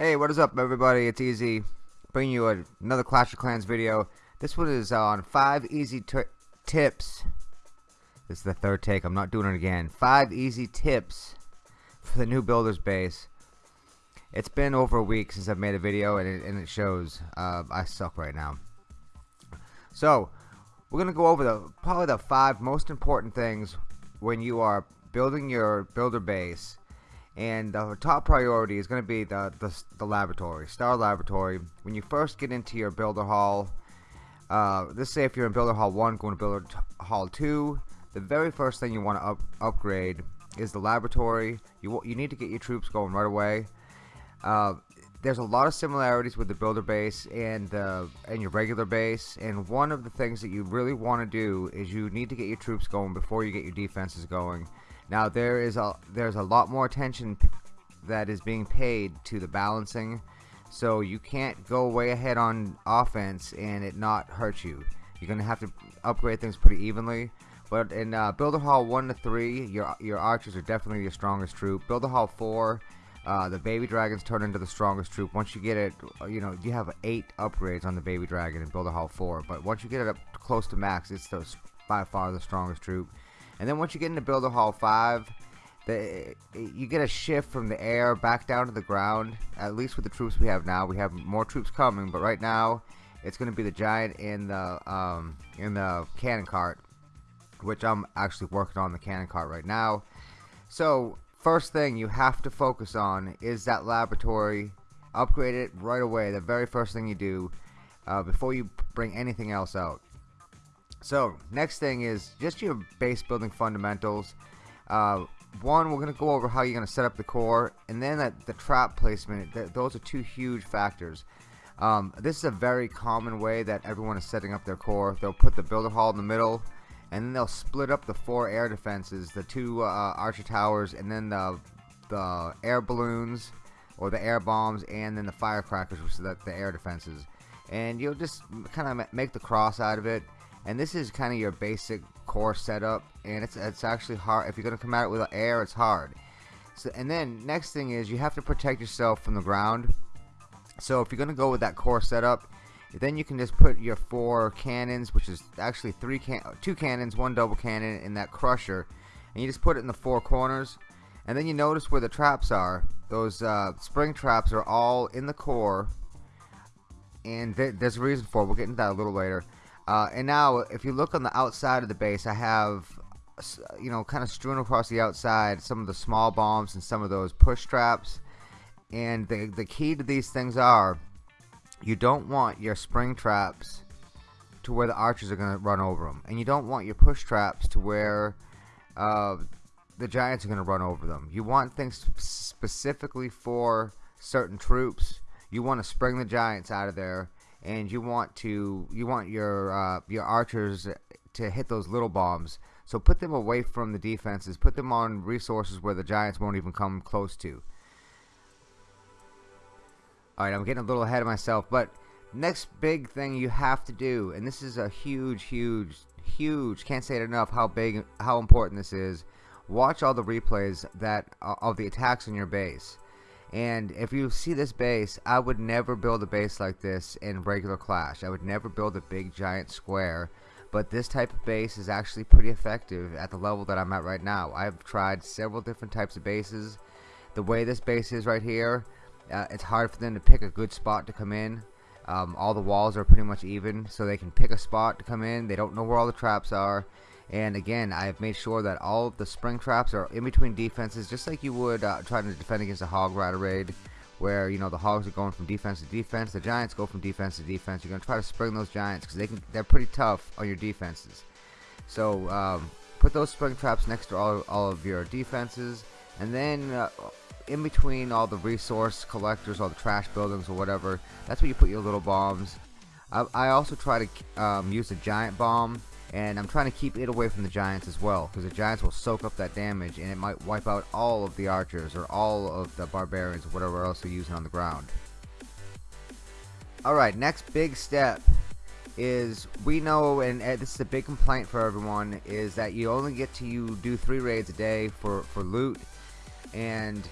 Hey, what is up everybody? It's Easy, bringing you another Clash of Clans video. This one is on 5 easy tips. This is the third take, I'm not doing it again. 5 easy tips for the new builder's base. It's been over a week since I've made a video and it, and it shows. Uh, I suck right now. So, we're going to go over the probably the 5 most important things when you are building your builder base and the top priority is going to be the, the, the, laboratory, Star Laboratory. When you first get into your Builder Hall, uh, let's say if you're in Builder Hall 1 going to Builder Hall 2, the very first thing you want to up, upgrade is the laboratory. You, you need to get your troops going right away. Uh, there's a lot of similarities with the builder base and and your regular base and one of the things that you really want to do is you need to get your troops going before you get your defenses going now there is a there's a lot more attention that is being paid to the balancing, so you can't go way ahead on offense and it not hurt you. You're gonna have to upgrade things pretty evenly. But in uh, Builder Hall 1 to 3, your your archers are definitely your strongest troop. Builder Hall 4, uh, the baby dragons turn into the strongest troop. Once you get it, you know, you have 8 upgrades on the baby dragon in Builder Hall 4. But once you get it up close to max, it's the, by far the strongest troop. And then once you get into Builder Hall 5, the, you get a shift from the air back down to the ground. At least with the troops we have now. We have more troops coming, but right now it's going to be the giant in the um, in the cannon cart, which I'm actually working on the cannon cart right now. So first thing you have to focus on is that laboratory. Upgrade it right away. The very first thing you do uh, before you bring anything else out. So next thing is just your base building fundamentals. Uh, one, we're going to go over how you're going to set up the core, and then that, the trap placement. Th those are two huge factors. Um, this is a very common way that everyone is setting up their core. They'll put the builder hall in the middle, and then they'll split up the four air defenses, the two uh, archer towers, and then the the air balloons or the air bombs, and then the firecrackers, which is the, the air defenses. And you'll just kind of make the cross out of it. And this is kind of your basic core setup and it's it's actually hard if you're gonna come at it with air it's hard. So and then next thing is you have to protect yourself from the ground. So if you're gonna go with that core setup then you can just put your four cannons which is actually three can two cannons one double cannon in that crusher and you just put it in the four corners and then you notice where the traps are those uh, spring traps are all in the core and th there's a reason for it. we'll get into that a little later uh, and now, if you look on the outside of the base, I have, you know, kind of strewn across the outside some of the small bombs and some of those push traps. And the, the key to these things are, you don't want your spring traps to where the archers are going to run over them. And you don't want your push traps to where uh, the giants are going to run over them. You want things specifically for certain troops. You want to spring the giants out of there and you want to you want your uh, your archers to hit those little bombs so put them away from the defenses put them on resources where the giants won't even come close to alright I'm getting a little ahead of myself but next big thing you have to do and this is a huge huge huge can't say it enough how big how important this is watch all the replays that uh, of the attacks on your base and if you see this base, I would never build a base like this in regular Clash. I would never build a big giant square. But this type of base is actually pretty effective at the level that I'm at right now. I've tried several different types of bases. The way this base is right here, uh, it's hard for them to pick a good spot to come in. Um, all the walls are pretty much even, so they can pick a spot to come in. They don't know where all the traps are and again I've made sure that all the spring traps are in between defenses just like you would uh, trying to defend against a hog rider raid where you know the hogs are going from defense to defense the giants go from defense to defense you're gonna try to spring those giants because they can they're pretty tough on your defenses so um, put those spring traps next to all, all of your defenses and then uh, in between all the resource collectors all the trash buildings or whatever that's where you put your little bombs. I, I also try to um, use a giant bomb and I'm trying to keep it away from the Giants as well because the Giants will soak up that damage and it might wipe out all of the archers or all of the barbarians or whatever else they're using on the ground. Alright next big step is we know and this is a big complaint for everyone is that you only get to you do three raids a day for for loot and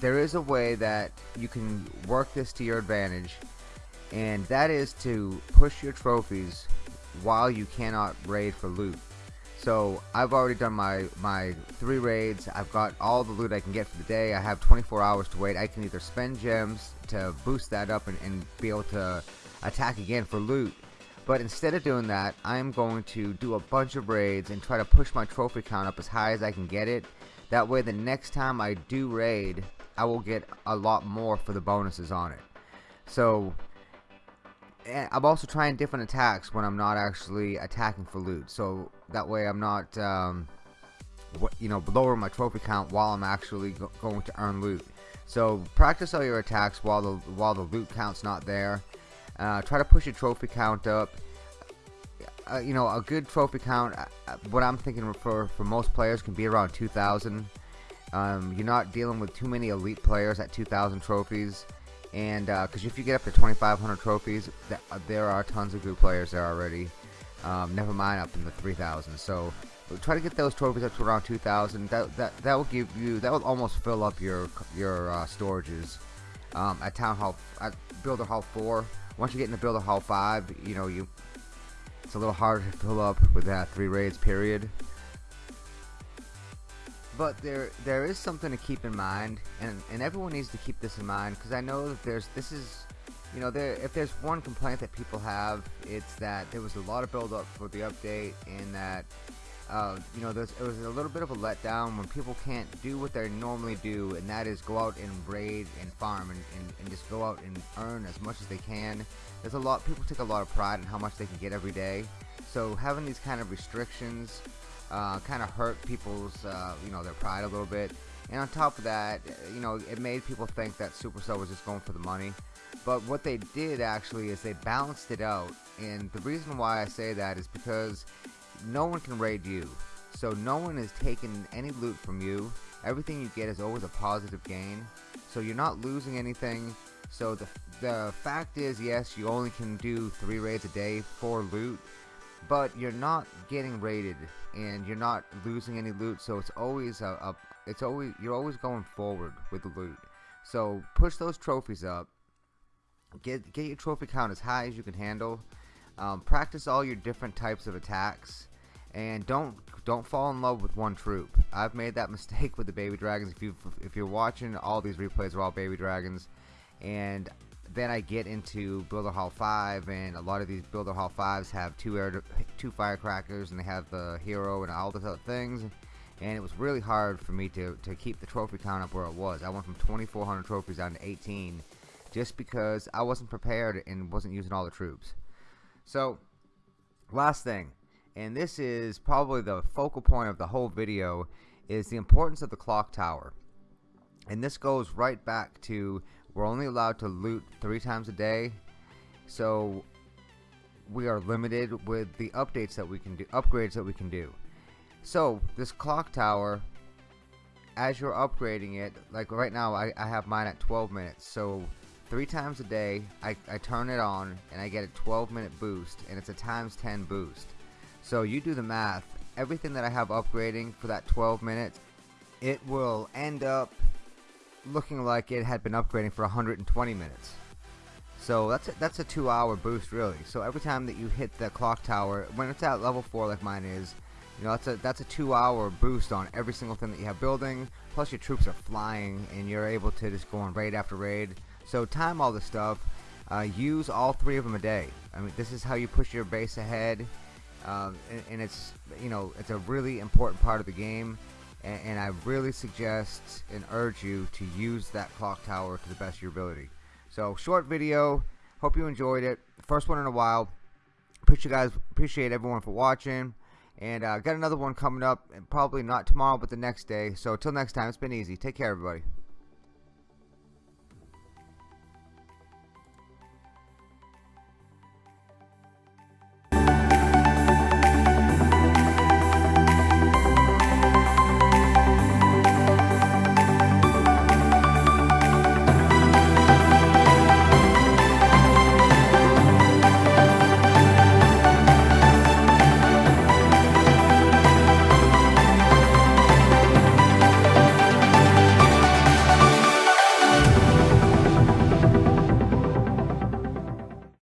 there is a way that you can work this to your advantage and that is to push your trophies while you cannot raid for loot. So I've already done my my three raids. I've got all the loot I can get for the day. I have 24 hours to wait. I can either spend gems to boost that up and, and be able to attack again for loot. But instead of doing that I'm going to do a bunch of raids and try to push my trophy count up as high as I can get it that way the next time I do raid I will get a lot more for the bonuses on it. So I'm also trying different attacks when I'm not actually attacking for loot. So that way I'm not um, you know lowering my trophy count while I'm actually go going to earn loot. So practice all your attacks while the while the loot count's not there. Uh, try to push your trophy count up uh, you know a good trophy count uh, uh what I'm thinking for for most players can be around 2,000 um, you're not dealing with too many elite players at 2,000 trophies and because uh, if you get up to 2,500 trophies, th uh, there are tons of good players there already. Um, never mind up in the 3,000. So try to get those trophies up to around 2,000. That that that will give you that will almost fill up your your uh, storages um, at Town Hall at Builder Hall 4. Once you get into Builder Hall 5, you know you it's a little harder to fill up with that three raids period. But there there is something to keep in mind and and everyone needs to keep this in mind because I know that there's this is you know there if there's one complaint that people have it's that there was a lot of build up for the update and that uh, you know there's it was a little bit of a letdown when people can't do what they normally do and that is go out and raid and farm and, and, and just go out and earn as much as they can there's a lot people take a lot of pride in how much they can get every day so having these kind of restrictions uh, kind of hurt people's, uh, you know, their pride a little bit. And on top of that, you know, it made people think that Supercell was just going for the money. But what they did actually is they balanced it out. And the reason why I say that is because no one can raid you. So no one is taking any loot from you. Everything you get is always a positive gain. So you're not losing anything. So the, the fact is, yes, you only can do three raids a day for loot but you're not getting raided and you're not losing any loot so it's always a, a, it's always you're always going forward with the loot so push those trophies up get get your trophy count as high as you can handle um, practice all your different types of attacks and don't don't fall in love with one troop I've made that mistake with the baby dragons if you if you're watching all these replays are all baby dragons and then I get into Builder Hall 5 and a lot of these Builder Hall 5s have two air two firecrackers and they have the hero and all those other things and it was really hard for me to, to keep the trophy count up where it was. I went from 2400 trophies down to 18 just because I wasn't prepared and wasn't using all the troops. So last thing and this is probably the focal point of the whole video is the importance of the clock tower. And this goes right back to we're only allowed to loot three times a day so we are limited with the updates that we can do upgrades that we can do. So this clock tower as you're upgrading it like right now I, I have mine at 12 minutes so three times a day I, I turn it on and I get a 12 minute boost and it's a times 10 boost so you do the math everything that I have upgrading for that 12 minutes it will end up looking like it had been upgrading for 120 minutes. So that's a, that's a two hour boost really. So every time that you hit the clock tower, when it's at level 4 like mine is, you know, that's a, that's a two hour boost on every single thing that you have building. Plus your troops are flying and you're able to just go on raid after raid. So time all this stuff. Uh, use all three of them a day. I mean, this is how you push your base ahead. Um, and, and it's, you know, it's a really important part of the game and, and I really suggest and urge you to use that clock tower to the best of your ability. So short video. Hope you enjoyed it. First one in a while. Appreciate you guys. Appreciate everyone for watching. And uh, got another one coming up. And probably not tomorrow, but the next day. So until next time, it's been easy. Take care, everybody.